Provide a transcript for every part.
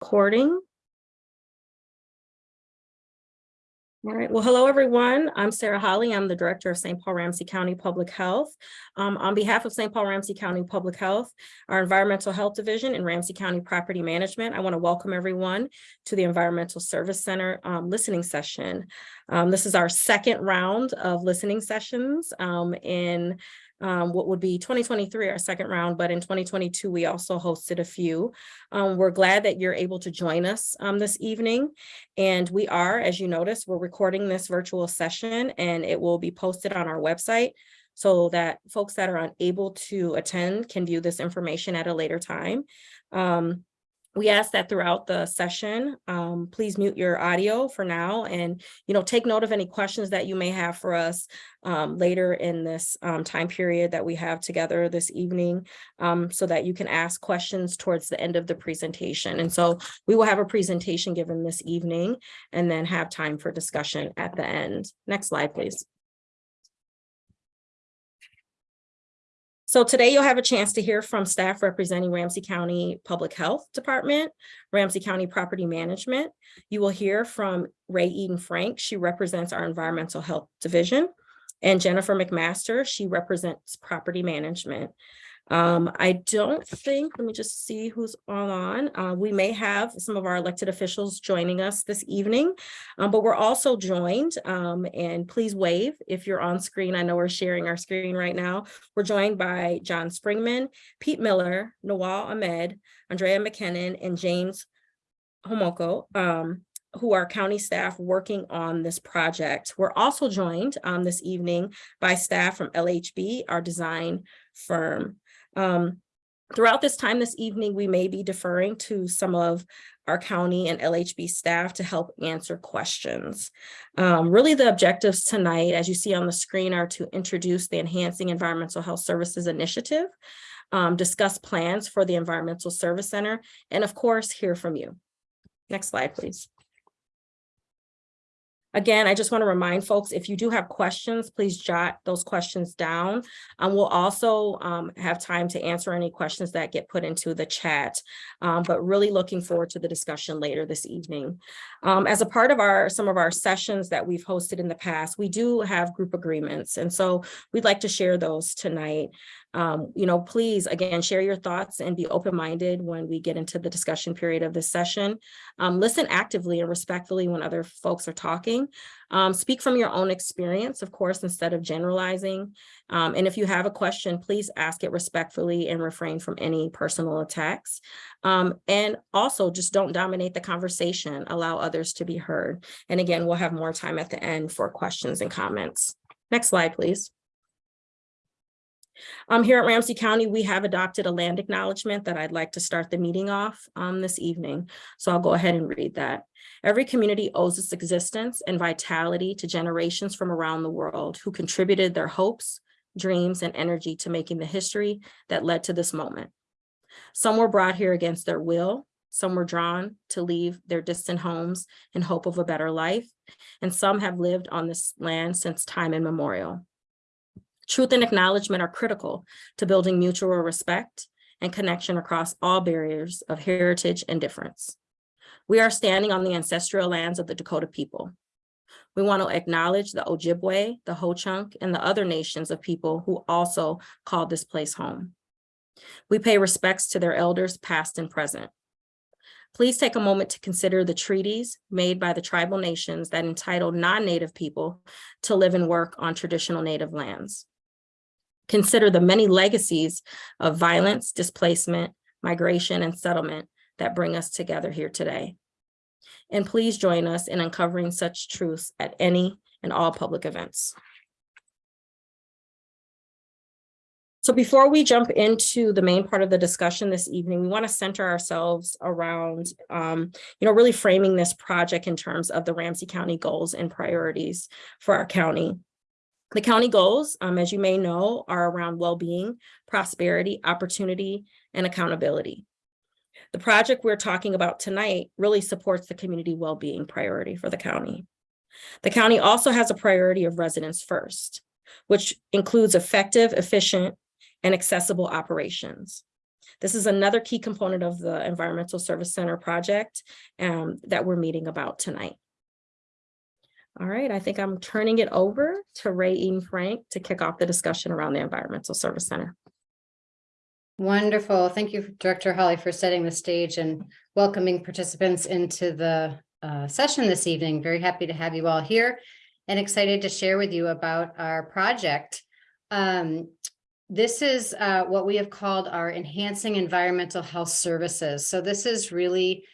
recording. All right, well, hello, everyone. I'm Sarah Holly. I'm the Director of St. Paul Ramsey County Public Health. Um, on behalf of St. Paul Ramsey County Public Health, our Environmental Health Division and Ramsey County Property Management, I want to welcome everyone to the Environmental Service Center um, listening session. Um, this is our second round of listening sessions um, in um, what would be 2023, our second round, but in 2022, we also hosted a few. Um, we're glad that you're able to join us um, this evening. And we are, as you notice, we're recording this virtual session and it will be posted on our website so that folks that are unable to attend can view this information at a later time. Um, we ask that throughout the session, um, please mute your audio for now and, you know, take note of any questions that you may have for us um, later in this um, time period that we have together this evening um, so that you can ask questions towards the end of the presentation. And so we will have a presentation given this evening and then have time for discussion at the end. Next slide, please. So today you'll have a chance to hear from staff representing Ramsey County Public Health Department, Ramsey County Property Management. You will hear from Ray Eden Frank. She represents our Environmental Health Division and Jennifer McMaster. She represents Property Management. Um, I don't think, let me just see who's all on. Uh, we may have some of our elected officials joining us this evening, um, but we're also joined, um, and please wave if you're on screen. I know we're sharing our screen right now. We're joined by John Springman, Pete Miller, Nawal Ahmed, Andrea McKinnon, and James Homoko. Um, who are county staff working on this project. We're also joined um, this evening by staff from LHB, our design firm. Um, throughout this time this evening, we may be deferring to some of our county and LHB staff to help answer questions. Um, really the objectives tonight, as you see on the screen, are to introduce the Enhancing Environmental Health Services Initiative, um, discuss plans for the Environmental Service Center, and of course, hear from you. Next slide, please. Again, I just want to remind folks, if you do have questions, please jot those questions down. Um, we'll also um, have time to answer any questions that get put into the chat, um, but really looking forward to the discussion later this evening. Um, as a part of our some of our sessions that we've hosted in the past, we do have group agreements. And so we'd like to share those tonight. Um, you know, please, again, share your thoughts and be open-minded when we get into the discussion period of this session. Um, listen actively and respectfully when other folks are talking. Um, speak from your own experience, of course, instead of generalizing. Um, and if you have a question, please ask it respectfully and refrain from any personal attacks. Um, and also just don't dominate the conversation, allow others to be heard. And again, we'll have more time at the end for questions and comments. Next slide, please. Um, here at Ramsey County, we have adopted a land acknowledgement that I'd like to start the meeting off um, this evening. So I'll go ahead and read that. Every community owes its existence and vitality to generations from around the world who contributed their hopes, dreams, and energy to making the history that led to this moment. Some were brought here against their will, some were drawn to leave their distant homes in hope of a better life, and some have lived on this land since time immemorial. Truth and acknowledgement are critical to building mutual respect and connection across all barriers of heritage and difference. We are standing on the ancestral lands of the Dakota people. We want to acknowledge the Ojibwe, the Ho-Chunk, and the other nations of people who also call this place home. We pay respects to their elders past and present. Please take a moment to consider the treaties made by the tribal nations that entitle non-native people to live and work on traditional native lands. Consider the many legacies of violence, displacement, migration, and settlement that bring us together here today. And please join us in uncovering such truths at any and all public events. So before we jump into the main part of the discussion this evening, we want to center ourselves around, um, you know, really framing this project in terms of the Ramsey County goals and priorities for our county. The county goals, um, as you may know, are around well-being, prosperity, opportunity, and accountability. The project we're talking about tonight really supports the community well-being priority for the county. The county also has a priority of residents first, which includes effective, efficient, and accessible operations. This is another key component of the Environmental Service Center project um, that we're meeting about tonight. All right, I think I'm turning it over to Ray Eaton Frank to kick off the discussion around the Environmental Service Center. Wonderful. Thank you, Director Holly, for setting the stage and welcoming participants into the uh, session this evening. Very happy to have you all here and excited to share with you about our project. Um, this is uh, what we have called our Enhancing Environmental Health Services. So this is really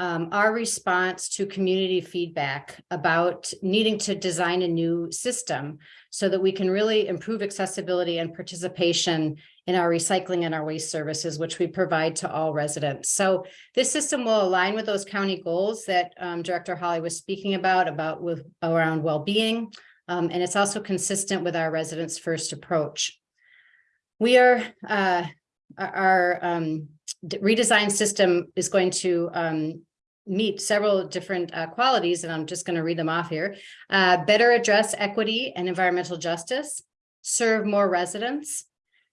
um, our response to community feedback about needing to design a new system so that we can really improve accessibility and participation in our recycling and our waste services, which we provide to all residents. So this system will align with those county goals that um, Director Holly was speaking about, about with around well-being. Um, and it's also consistent with our residents first approach. We are, uh, our um, redesigned system is going to um, meet several different uh, qualities, and I'm just going to read them off here. Uh, better address equity and environmental justice, serve more residents,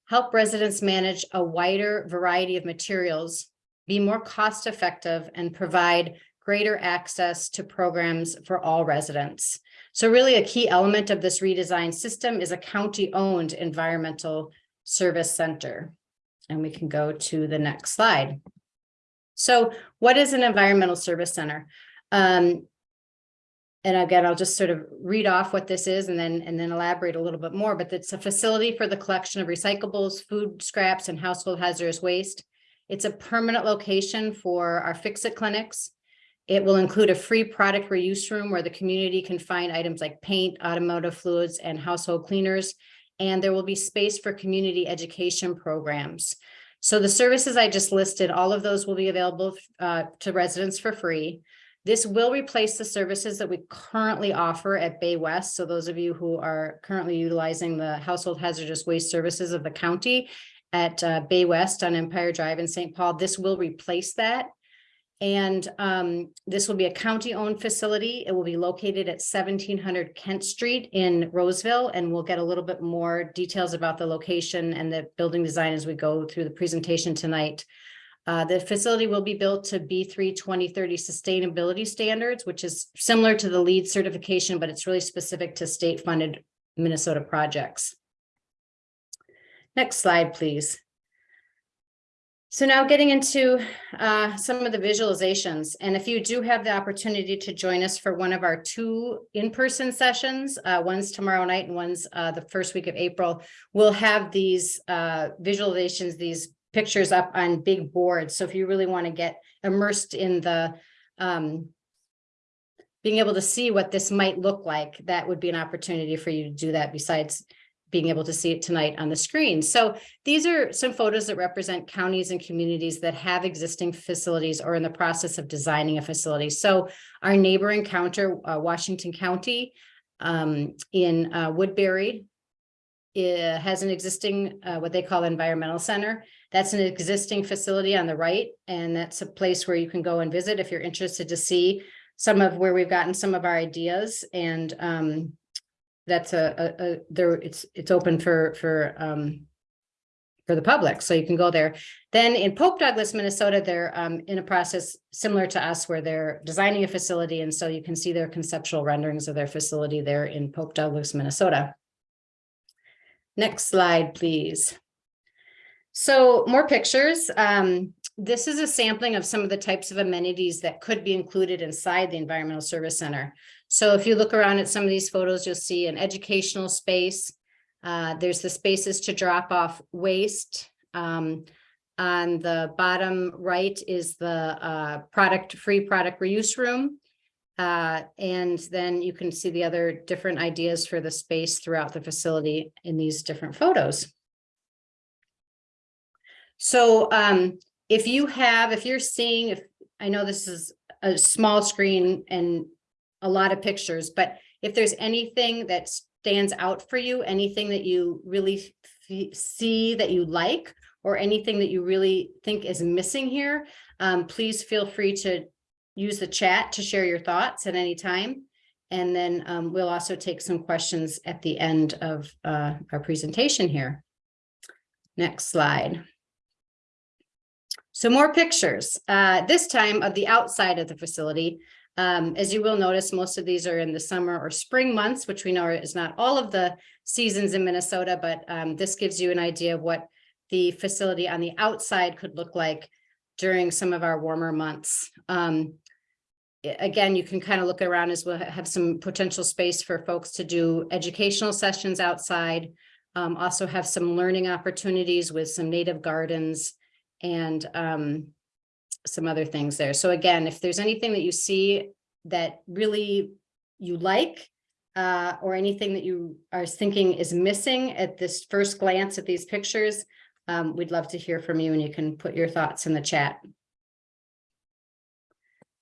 help residents manage a wider variety of materials, be more cost effective, and provide greater access to programs for all residents. So really a key element of this redesigned system is a county-owned environmental service center. And we can go to the next slide. So what is an environmental service center? Um, and again, I'll just sort of read off what this is and then and then elaborate a little bit more, but it's a facility for the collection of recyclables, food scraps, and household hazardous waste. It's a permanent location for our fix-it clinics. It will include a free product reuse room where the community can find items like paint, automotive fluids, and household cleaners. And there will be space for community education programs. So the services I just listed, all of those will be available uh, to residents for free. This will replace the services that we currently offer at Bay West. So those of you who are currently utilizing the household hazardous waste services of the county at uh, Bay West on Empire Drive in St. Paul, this will replace that. And um, this will be a county-owned facility. It will be located at seventeen hundred Kent Street in Roseville, and we'll get a little bit more details about the location and the building design as we go through the presentation tonight. Uh, the facility will be built to B3 2030 sustainability standards, which is similar to the LEED certification, but it's really specific to state-funded Minnesota projects. Next slide, please. So now getting into uh, some of the visualizations, and if you do have the opportunity to join us for one of our two in-person sessions, uh, one's tomorrow night and one's uh, the first week of April, we'll have these uh, visualizations, these pictures up on big boards. So if you really want to get immersed in the um, being able to see what this might look like, that would be an opportunity for you to do that besides being able to see it tonight on the screen. So these are some photos that represent counties and communities that have existing facilities or in the process of designing a facility. So our neighboring county, uh, Washington County um, in uh, Woodbury has an existing, uh, what they call environmental center. That's an existing facility on the right, and that's a place where you can go and visit if you're interested to see some of where we've gotten some of our ideas and um, that's a, a, a, there, it's, it's open for, for, um, for the public, so you can go there. Then in Pope Douglas, Minnesota, they're um, in a process similar to us where they're designing a facility. And so you can see their conceptual renderings of their facility there in Pope Douglas, Minnesota. Next slide, please. So more pictures. Um, this is a sampling of some of the types of amenities that could be included inside the Environmental Service Center. So if you look around at some of these photos, you'll see an educational space. Uh, there's the spaces to drop off waste. Um, on the bottom right is the uh, product free product reuse room. Uh, and then you can see the other different ideas for the space throughout the facility in these different photos. So um, if you have, if you're seeing, if I know this is a small screen and a lot of pictures, but if there's anything that stands out for you, anything that you really see that you like, or anything that you really think is missing here, um, please feel free to use the chat to share your thoughts at any time. And then um, we'll also take some questions at the end of uh, our presentation here. Next slide. So more pictures, uh, this time of the outside of the facility. Um, as you will notice, most of these are in the summer or spring months, which we know is not all of the seasons in Minnesota, but um, this gives you an idea of what the facility on the outside could look like during some of our warmer months. Um, again, you can kind of look around as we'll have some potential space for folks to do educational sessions outside. Um, also have some learning opportunities with some native gardens and um, some other things there. So again, if there's anything that you see that really you like, uh, or anything that you are thinking is missing at this first glance at these pictures, um, we'd love to hear from you and you can put your thoughts in the chat.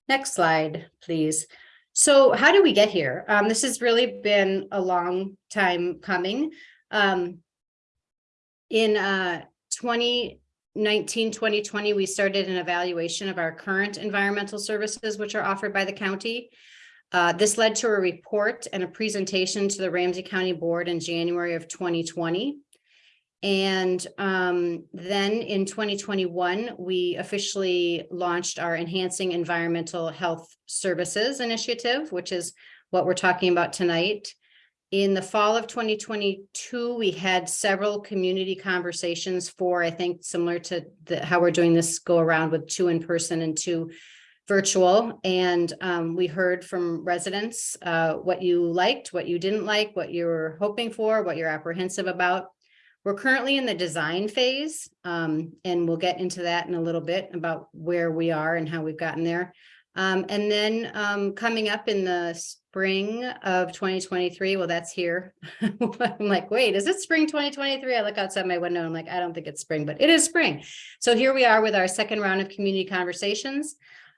Next slide, please. So how do we get here? Um, this has really been a long time coming. Um, in uh, 2019, 2020, we started an evaluation of our current environmental services, which are offered by the county. Uh, this led to a report and a presentation to the Ramsey County Board in January of 2020. And um, then in 2021, we officially launched our Enhancing Environmental Health Services Initiative, which is what we're talking about tonight. In the fall of 2022, we had several community conversations for, I think, similar to the, how we're doing this go around with two in person and two virtual. And um, we heard from residents uh, what you liked, what you didn't like, what you were hoping for, what you're apprehensive about. We're currently in the design phase, um, and we'll get into that in a little bit about where we are and how we've gotten there. Um, and then um, coming up in the spring of 2023, well, that's here. I'm like, wait, is it spring 2023? I look outside my window. I'm like, I don't think it's spring, but it is spring. So here we are with our second round of community conversations.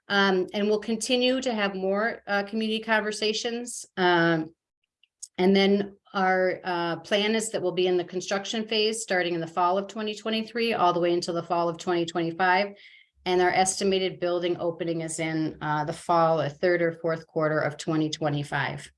Um, and we'll continue to have more uh, community conversations. Um, and then our uh, plan is that we'll be in the construction phase starting in the fall of 2023 all the way until the fall of 2025. And our estimated building opening is in uh, the fall, a third or fourth quarter of 2025.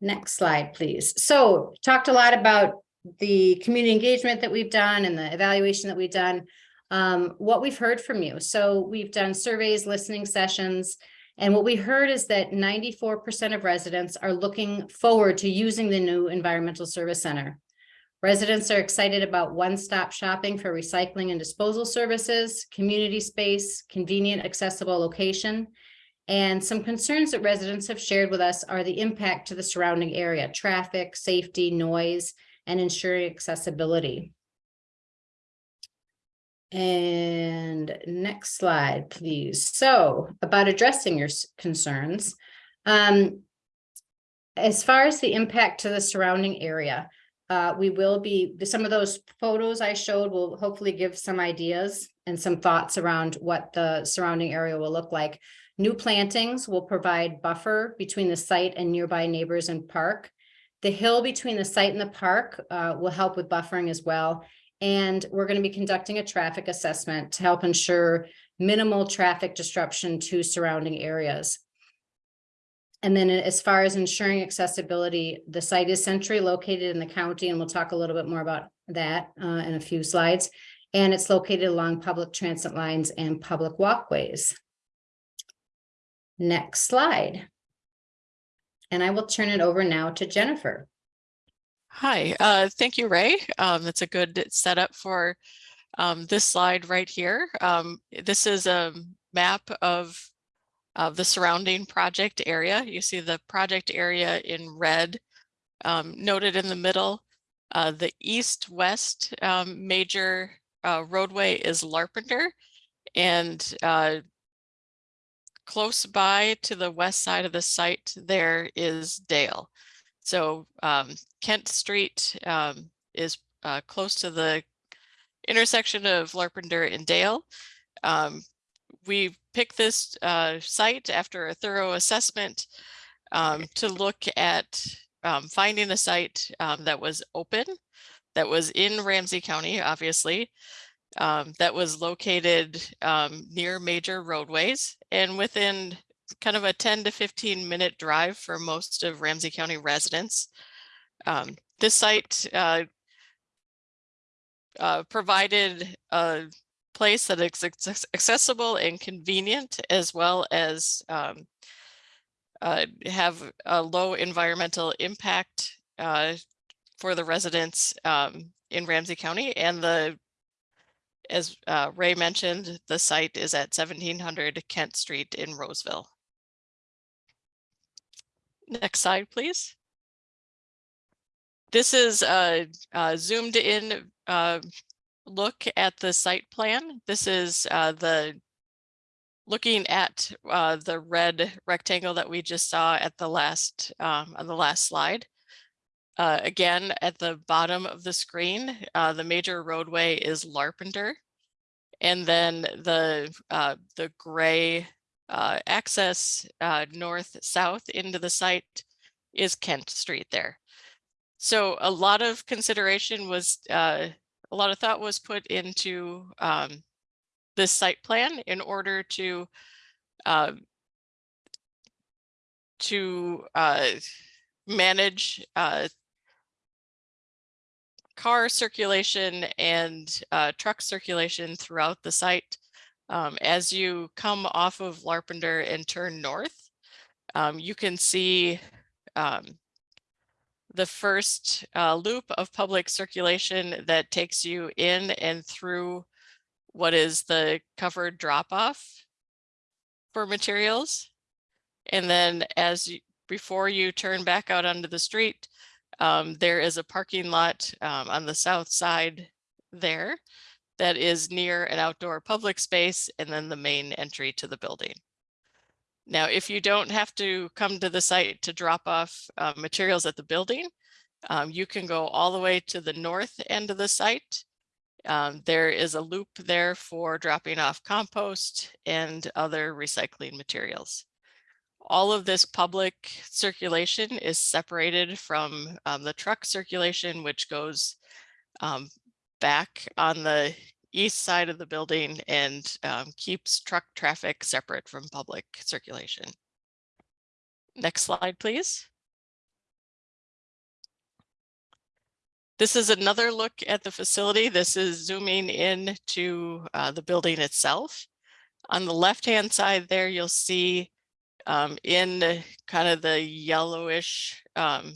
Next slide, please. So talked a lot about the community engagement that we've done and the evaluation that we've done. Um, what we've heard from you. So we've done surveys, listening sessions, and what we heard is that ninety-four percent of residents are looking forward to using the new Environmental Service Center. Residents are excited about one-stop shopping for recycling and disposal services, community space, convenient, accessible location. And some concerns that residents have shared with us are the impact to the surrounding area, traffic, safety, noise, and ensuring accessibility. And next slide, please. So about addressing your concerns. Um, as far as the impact to the surrounding area, uh, we will be, some of those photos I showed will hopefully give some ideas and some thoughts around what the surrounding area will look like. New plantings will provide buffer between the site and nearby neighbors and park. The hill between the site and the park uh, will help with buffering as well. And we're going to be conducting a traffic assessment to help ensure minimal traffic disruption to surrounding areas. And then as far as ensuring accessibility, the site is centrally located in the county, and we'll talk a little bit more about that uh, in a few slides. And it's located along public transit lines and public walkways. Next slide. And I will turn it over now to Jennifer. Hi, uh, thank you, Ray. Um, that's a good setup for um, this slide right here. Um, this is a map of of the surrounding project area. You see the project area in red um, noted in the middle. Uh, the east-west um, major uh, roadway is Larpenteur and uh, close by to the west side of the site there is Dale. So um, Kent Street um, is uh, close to the intersection of Larpenteur and Dale. Um, we picked this uh, site after a thorough assessment um, to look at um, finding a site um, that was open, that was in Ramsey County, obviously, um, that was located um, near major roadways and within kind of a 10 to 15 minute drive for most of Ramsey County residents. Um, this site uh, uh, provided a place that is acce- accessible and convenient as well as um, uh, have a low environmental impact uh, for the residents um, in Ramsey County and the as uh, Ray mentioned, the site is at seventeen hundred Kent Street in Roseville. Next slide, please. This is a, a zoomed in uh, look at the site plan. This is uh, the looking at uh, the red rectangle that we just saw at the last um, on the last slide. Uh, again, at the bottom of the screen, uh, the major roadway is Larpenteur. And then the uh, the gray uh, access north-south into the site is Kent Street there. So a lot of consideration was, uh, a lot of thought was put into um, this site plan in order to uh, to uh, manage uh, car circulation and uh, truck circulation throughout the site. Um, as you come off of Larpenteur and turn north, um, you can see um, the first uh, loop of public circulation that takes you in and through what is the covered drop off for materials. And then as you, before you turn back out onto the street, um, there is a parking lot um, on the south side there that is near an outdoor public space and then the main entry to the building. Now, if you don't have to come to the site to drop off uh, materials at the building, um, you can go all the way to the north end of the site. Um, there is a loop there for dropping off compost and other recycling materials all of this public circulation is separated from um, the truck circulation, which goes um, back on the east side of the building and um, keeps truck traffic separate from public circulation. Next slide, please. This is another look at the facility. This is zooming in to uh, the building itself. On the left-hand side there, you'll see um, in kind of the yellowish um,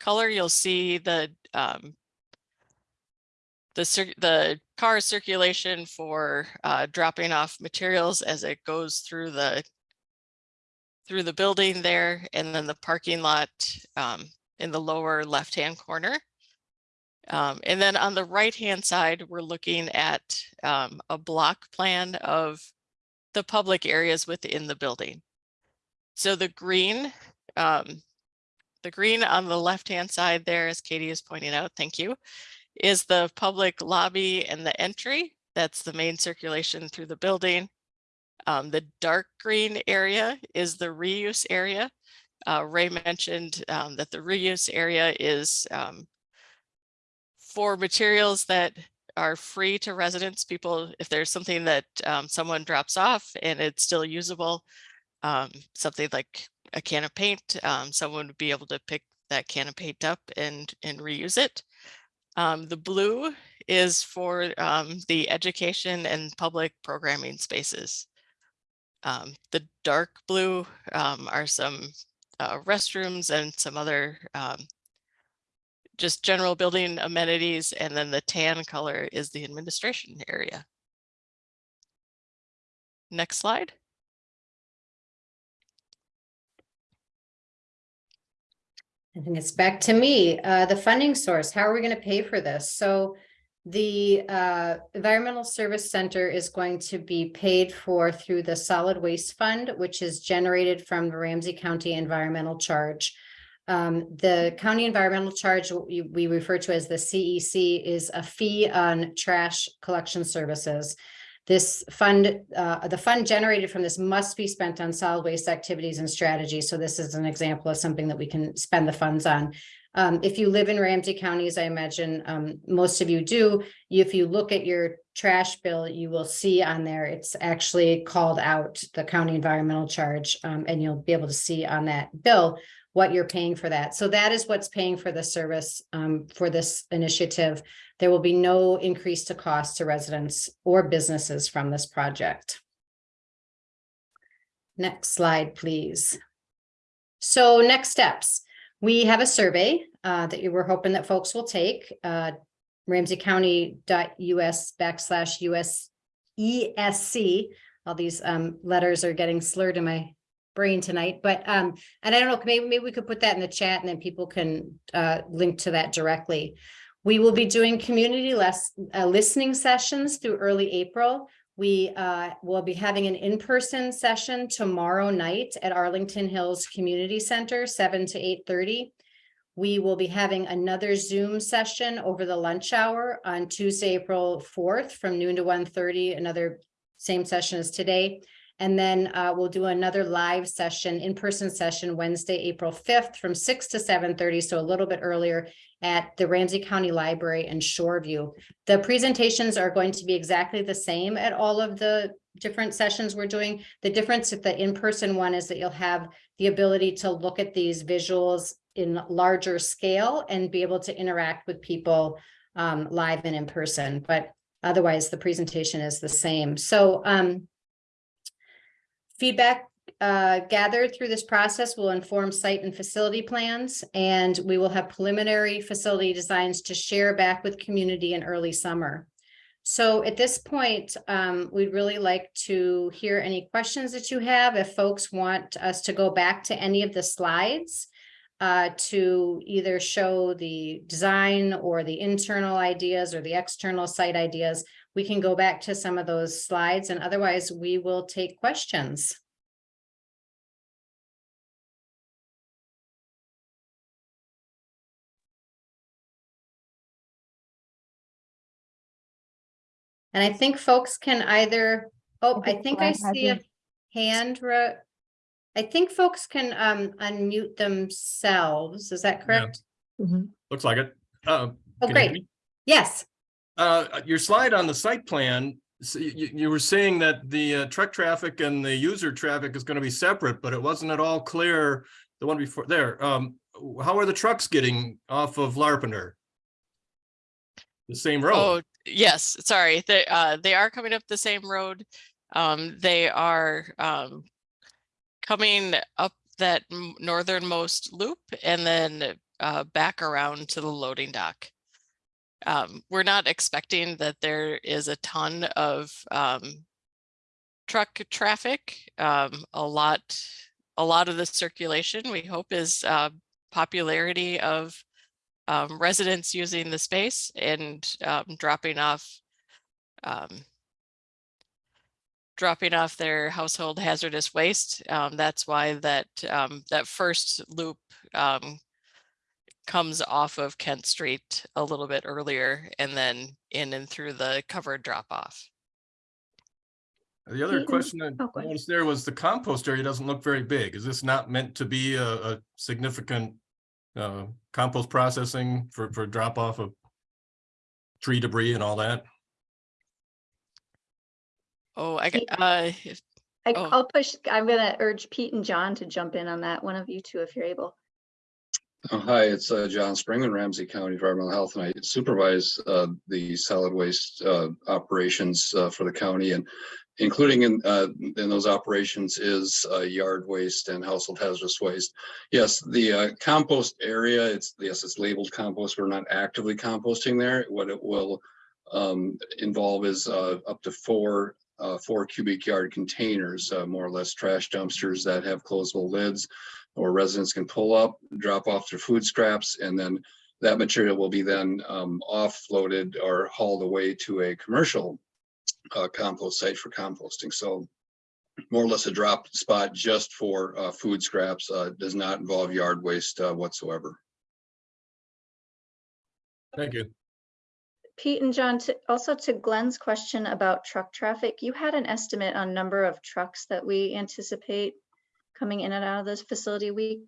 color, you'll see the um, the, the car circulation for uh, dropping off materials as it goes through the through the building there, and then the parking lot um, in the lower left-hand corner. Um, and then on the right-hand side, we're looking at um, a block plan of the public areas within the building. So the green, um, the green on the left-hand side there, as Katie is pointing out, thank you, is the public lobby and the entry. That's the main circulation through the building. Um, the dark green area is the reuse area. Uh, Ray mentioned um, that the reuse area is um, for materials that are free to residents. People, if there's something that um, someone drops off and it's still usable, um, something like a can of paint, um, someone would be able to pick that can of paint up and, and reuse it. Um, the blue is for um, the education and public programming spaces. Um, the dark blue um, are some uh, restrooms and some other just general building amenities. And then the tan color is the administration area. Next slide. I think it's back to me, uh, the funding source. How are we going to pay for this? So the uh, Environmental Service Center is going to be paid for through the Solid Waste Fund, which is generated from the Ramsey County Environmental Charge. Um, the county environmental charge, we, we refer to as the CEC, is a fee on trash collection services. This fund, uh, the fund generated from this must be spent on solid waste activities and strategies. So this is an example of something that we can spend the funds on. Um, if you live in Ramsey County, as I imagine, um, most of you do, if you look at your trash bill, you will see on there, it's actually called out the county environmental charge, um, and you'll be able to see on that bill what you're paying for that. So that is what's paying for the service, um, for this initiative. There will be no increase to cost to residents or businesses from this project. Next slide, please. So next steps, we have a survey uh, that you were hoping that folks will take. Uh, Ramseycounty.us backslash US ESC. All these um, letters are getting slurred in my brain tonight, but um, and I don't know, maybe maybe we could put that in the chat and then people can uh, link to that directly. We will be doing community less uh, listening sessions through early April. We uh, will be having an in-person session tomorrow night at Arlington Hills Community Center, seven to eight thirty. We will be having another Zoom session over the lunch hour on Tuesday, April fourth, from noon to 1:30. another same session as today. And then uh, we'll do another live session, in-person session, Wednesday, April fifth, from six to seven thirty, so a little bit earlier at the Ramsey County Library in Shoreview. The presentations are going to be exactly the same at all of the different sessions we're doing. The difference at the in-person one is that you'll have the ability to look at these visuals in larger scale and be able to interact with people um, live and in person, but otherwise the presentation is the same. So um, feedback uh, gathered through this process will inform site and facility plans, and we will have preliminary facility designs to share back with community in early summer. So at this point, um, we'd really like to hear any questions that you have. If folks want us to go back to any of the slides uh, to either show the design or the internal ideas or the external site ideas, we can go back to some of those slides and otherwise we will take questions. And I think folks can either, oh, I think think I see a hand. I think folks can um unmute themselves. Is that correct? Looks like it. Uh, Oh, can great. Yes. Uh, your slide on the site plan, s- you, you were saying that the uh, truck traffic and the user traffic is going to be separate, but it wasn't at all clear, the one before there. Um, how are the trucks getting off of Larpenteur? The same road. Oh, yes, sorry, they, uh, they are coming up the same road. Um, they are, um, coming up that northernmost loop and then, uh, back around to the loading dock. Um, we're not expecting that there is a ton of, um, truck traffic. Um, a lot, a lot of the circulation, we hope is, uh, popularity of um, residents using the space and um, dropping off um, dropping off their household hazardous waste. That's why that that first loop comes off of Kent Street a little bit earlier and then in and through the covered drop off. The other question I Oh, go ahead. noticed there was the compost area doesn't look very big. Is this not meant to be a, a significant uh, compost processing for, for drop off of tree debris and all that? Oh, I got, uh, if- I, Oh. I'll push, I'm gonna urge Pete and John to jump in on that, one of you two, if you're able. Oh, Hi, it's uh, John Spring in Ramsey County Environmental Health, and I supervise uh, the solid waste uh, operations uh, for the county and including in uh, in those operations is uh, yard waste and household hazardous waste. Yes, the uh, compost area, it's, yes, it's labeled compost. We're not actively composting there. What it will um, involve is uh, up to four uh, four cubic yard containers, uh, more or less trash dumpsters that have closable lids or residents can pull up, drop off their food scraps, and then that material will be then um, offloaded or hauled away to a commercial uh, compost site for composting. So more or less a drop spot just for uh, food scraps, uh, does not involve yard waste uh, whatsoever. Thank you. Pete and John, to- also to Glenn's question about truck traffic, you had an estimate on number of trucks that we anticipate coming in and out of this facility week?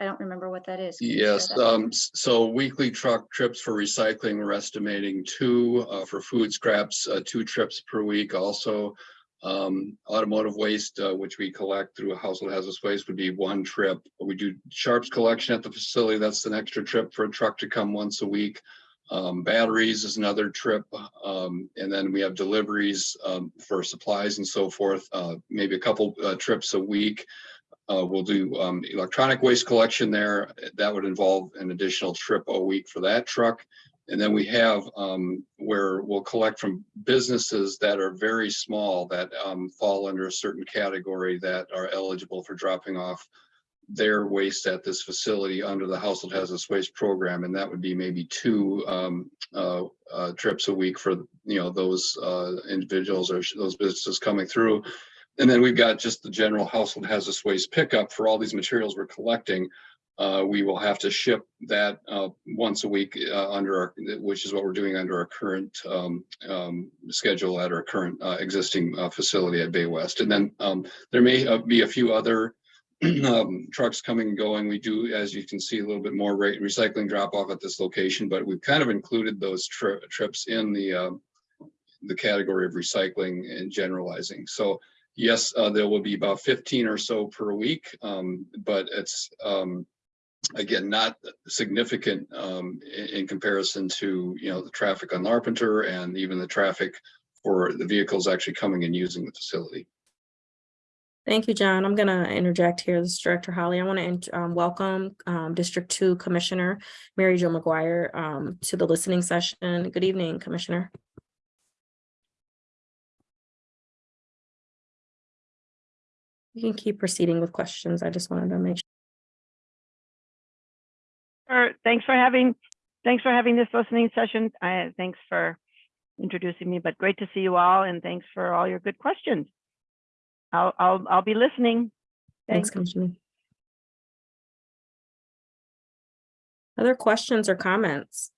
I don't remember what that is. Can Yes, that? um, so weekly truck trips for recycling, we're estimating two, uh, for food scraps, uh, two trips per week also. Um, automotive waste, uh, which we collect through a household hazardous waste would be one trip. We do sharps collection at the facility. That's an extra trip for a truck to come once a week. Um, batteries is another trip, um, and then we have deliveries, um, for supplies and so forth, uh, maybe a couple, uh, trips a week. Uh, we'll do, um, electronic waste collection there. That would involve an additional trip a week for that truck. And then we have, um, where we'll collect from businesses that are very small that, um, fall under a certain category that are eligible for dropping off their waste at this facility under the household hazardous waste program. And that would be maybe two, um, uh, uh, trips a week for, you know, those, uh, individuals or those businesses coming through. And then we've got just the general household hazardous waste pickup for all these materials we're collecting. Uh, we will have to ship that, uh, once a week, uh, under our, which is what we're doing under our current, um, um, schedule at our current, uh, existing, uh, facility at Bay West. And then, um, there may uh, be a few other, um, trucks coming and going. We do, as you can see, a little bit more rate recycling drop off at this location, but we've kind of included those tri- trips in the, the category of recycling and generalizing. So, Yes, uh, there will be about fifteen or so per week, um, but it's, um, again, not significant, um, in, in comparison to, you know, the traffic on Larpenteur and even the traffic for the vehicles actually coming and using the facility. Thank you, John. I'm gonna interject here. This is Director Holly. I want to um, welcome um, District Two Commissioner Mary Jo McGuire um, to the listening session. Good evening, Commissioner. You can keep proceeding with questions. I just wanted to make sure. Sure. Thanks for having, thanks for having this listening session. I, thanks for introducing me, but great to see you all and thanks for all your good questions. I'll, I'll, I'll be listening. Thanks, Thanks. Commissioner. Other questions or comments?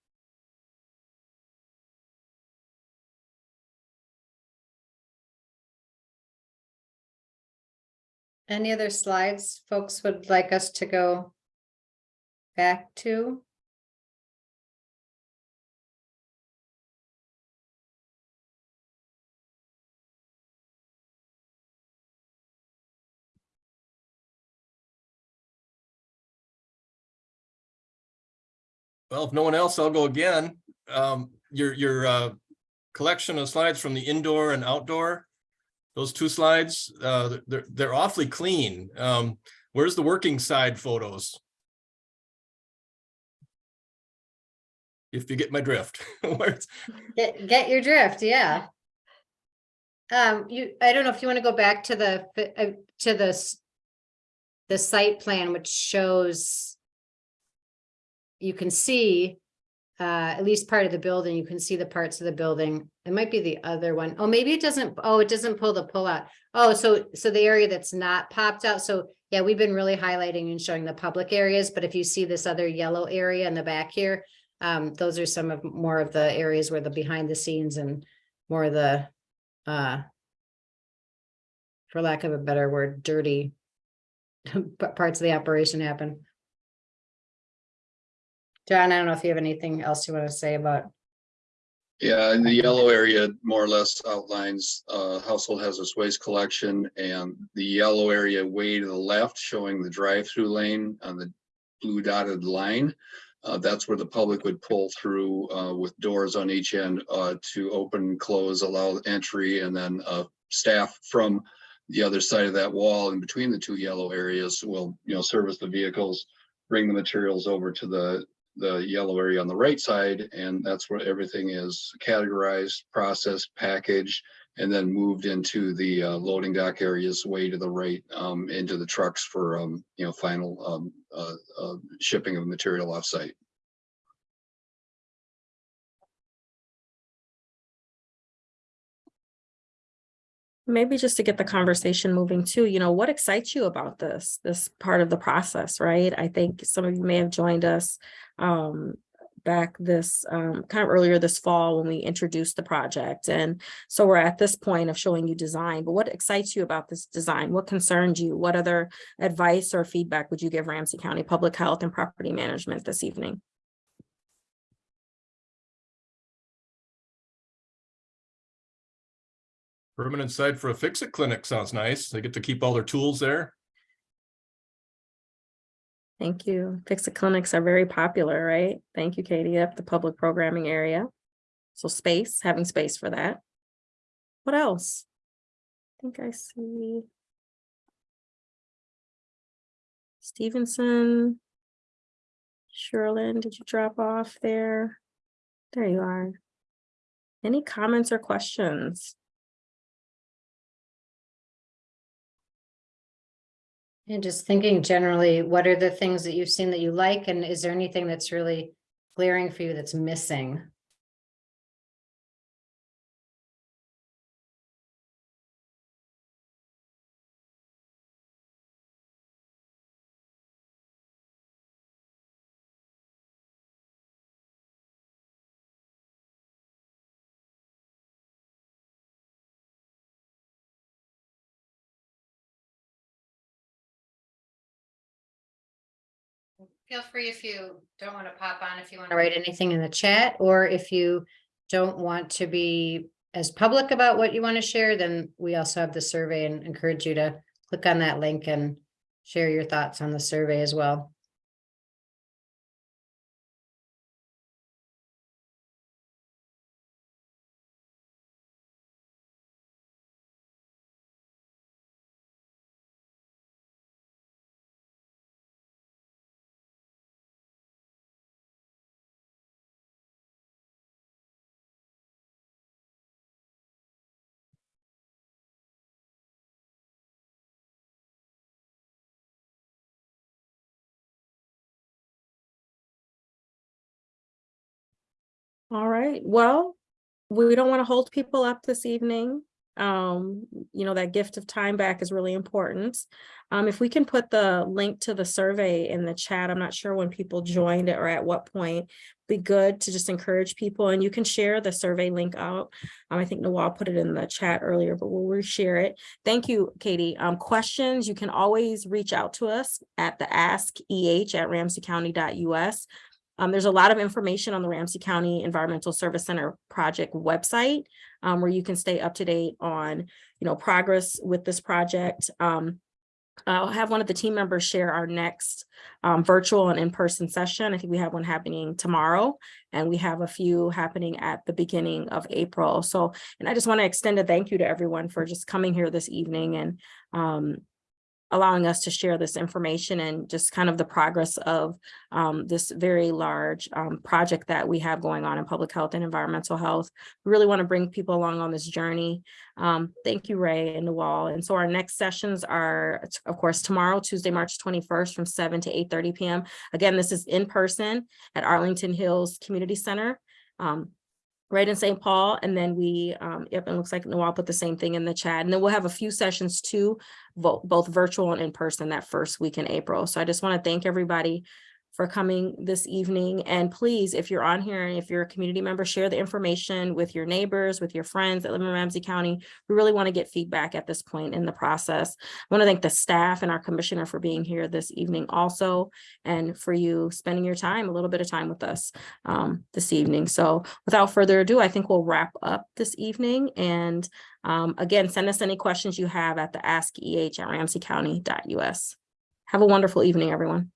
Any other slides folks would like us to go back to? Well, if no one else, I'll go again. Um, your, your, uh, collection of slides from the indoor and outdoor. Those two slides, uh, they're, they're awfully clean. Um, where's the working side photos? If you get my drift. Get, get your drift, yeah. Um, you, I don't know if you want to go back to the, uh, to the the site plan, which shows you can see uh, at least part of the building, you can see the parts of the building. It might be the other one. Oh, maybe it doesn't, oh, it doesn't pull the pull out. Oh, so, so the area that's not popped out. So yeah, we've been really highlighting and showing the public areas, but if you see this other yellow area in the back here, um, those are some of more of the areas where the behind the scenes and more of the, uh, for lack of a better word, dirty parts of the operation happen. John, I don't know if you have anything else you want to say about, Yeah, and the yellow area more or less outlines uh household hazardous waste collection and the yellow area way to the left showing the drive-through lane on the blue dotted line. Uh, that's where the public would pull through uh with doors on each end uh to open, close, allow entry, and then uh staff from the other side of that wall in between the two yellow areas will, you know, service the vehicles, bring the materials over to the the yellow area on the right side, and that's where everything is categorized, processed, packaged, and then moved into the uh, loading dock areas way to the right, um, into the trucks for, um, you know, final, um, uh, uh, shipping of material offsite. Maybe just to get the conversation moving too, you know, what excites you about this, this part of the process, right? I think some of you may have joined us um back this, um, kind of earlier this fall when we introduced the project. And so we're at this point of showing you design, but what excites you about this design? What concerns you? What other advice or feedback would you give Ramsey County Public Health and Property Management this evening? Permanent site for a fix-it clinic sounds nice. They get to keep all their tools there. Thank you. Fix-it clinics are very popular, right? Thank you, Katie, up the public programming area. So space, having space for that. What else? I think I see. Stevenson. Sherlin, did you drop off there? There you are. Any comments or questions? And just thinking generally, what are the things that you've seen that you like, and is there anything that's really glaring for you that's missing? Feel free if you don't want to pop on, if you want to write anything in the chat, or if you don't want to be as public about what you want to share, then we also have the survey and encourage you to click on that link and share your thoughts on the survey as well. All right, well, we don't want to hold people up this evening. Um, you know, that gift of time back is really important. Um, if we can put the link to the survey in the chat, I'm not sure when people joined it or at what point. Be good to just encourage people and you can share the survey link out. Um, I think Nawal put it in the chat earlier, but we'll reshare it. Thank you, Katie. Um, questions, you can always reach out to us at the ask eh at ramseycounty.us. Um, there's a lot of information on the Ramsey County Environmental Service Center project website um, where you can stay up to date on, you know, progress with this project. Um, I'll have one of the team members share our next um, virtual and in-person session. I think we have one happening tomorrow and we have a few happening at the beginning of April. So, and I just want to extend a thank you to everyone for just coming here this evening and um, allowing us to share this information and just kind of the progress of um, this very large um, project that we have going on in public health and environmental health. We really want to bring people along on this journey. Um, thank you, Ray and Nawal. And so our next sessions are, of course, tomorrow, Tuesday, March 21st from 7 to 8.30 p.m. Again, this is in person at Arlington Hills Community Center. Um, right in St. Paul. And then we, um, yep, it looks like Noel put the same thing in the chat. And then we'll have a few sessions too, both, both virtual and in person that first week in April. So I just want to thank everybody for coming this evening. And please, if you're on here and if you're a community member, share the information with your neighbors, with your friends that live in Ramsey County. We really want to get feedback at this point in the process. I want to thank the staff and our commissioner for being here this evening also, and for you spending your time, a little bit of time with us um, this evening. So without further ado, I think we'll wrap up this evening. And um, again, send us any questions you have at the askeh at ramseycounty.us. Have a wonderful evening, everyone.